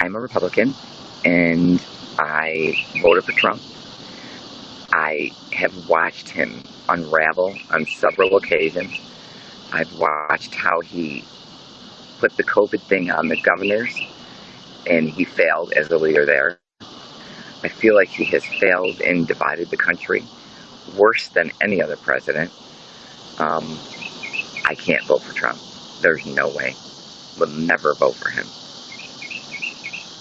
I'm a Republican and I voted for Trump. I have watched him unravel on several occasions. I've watched how he put the COVID thing on the governors and he failed as a leader there. I feel like he has failed and divided the country worse than any other president. Um, I can't vote for Trump. There's no way. Will never vote for him.